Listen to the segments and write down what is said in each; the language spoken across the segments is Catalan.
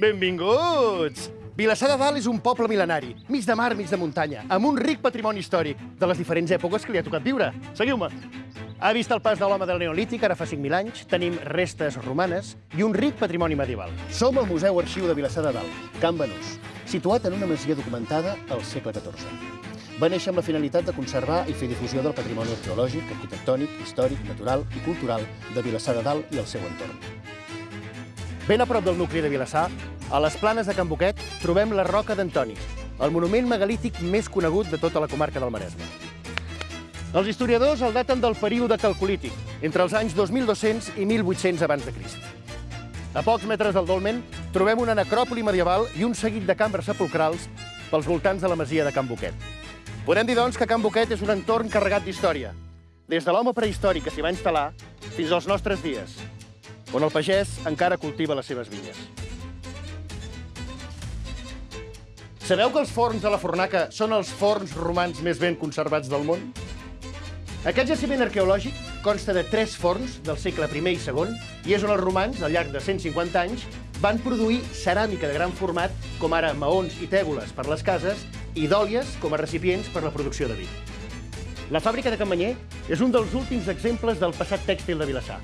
Benvinguts! Vilassar de Dalt és un poble mil·lenari, mig de mar, mig de muntanya, amb un ric patrimoni històric de les diferents èpoques que li ha tocat viure. Seguiu-me. Ha vist el pas de l'home del Neolític, ara fa 5.000 anys, tenim restes romanes i un ric patrimoni medieval. Som al Museu Arxiu de Vilassar de Dalt, Can Benús, situat en una masia documentada al segle XIV. Va néixer amb la finalitat de conservar i fer difusió del patrimoni arqueològic, arquitectònic, històric, natural i cultural de Vilassar de Dalt i el seu entorn. Ben a prop del nucli de Vilassar, a les planes de Can Boquet, trobem la Roca d'Antoni, el monument megalític més conegut de tota la comarca del Maresme. Els historiadors el daten del període calcolític, entre els anys 2200 i 1800 abans de Crist. A pocs metres del dolmen trobem una necròpoli medieval i un seguit de cambres sepulcrals pels voltants de la masia de Can Boquet. Podem dir, doncs, que Can Boquet és un entorn carregat d'història, des de l'home prehistòric que s'hi va instal·lar fins als nostres dies, on el pagès encara cultiva les seves vinyes. Sabeu que els forns de la Fornaca són els forns romans més ben conservats del món? Aquest jaciment arqueològic consta de tres forns del segle I i II i és on els romans, al llarg de 150 anys, van produir ceràmica de gran format, com ara maons i tèboles per les cases, i dòlies com a recipients per la producció de vi. La fàbrica de Campanyé és un dels últims exemples del passat tèxtil de Vilassar.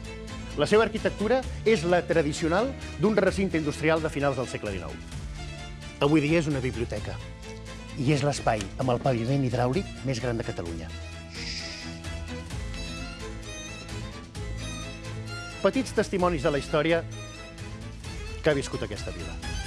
La seva arquitectura és la tradicional d'un recinte industrial de finals del segle XIX. Avui dia és una biblioteca i és l'espai amb el paviment hidràulic més gran de Catalunya. Petits testimonis de la història que ha viscut aquesta vila.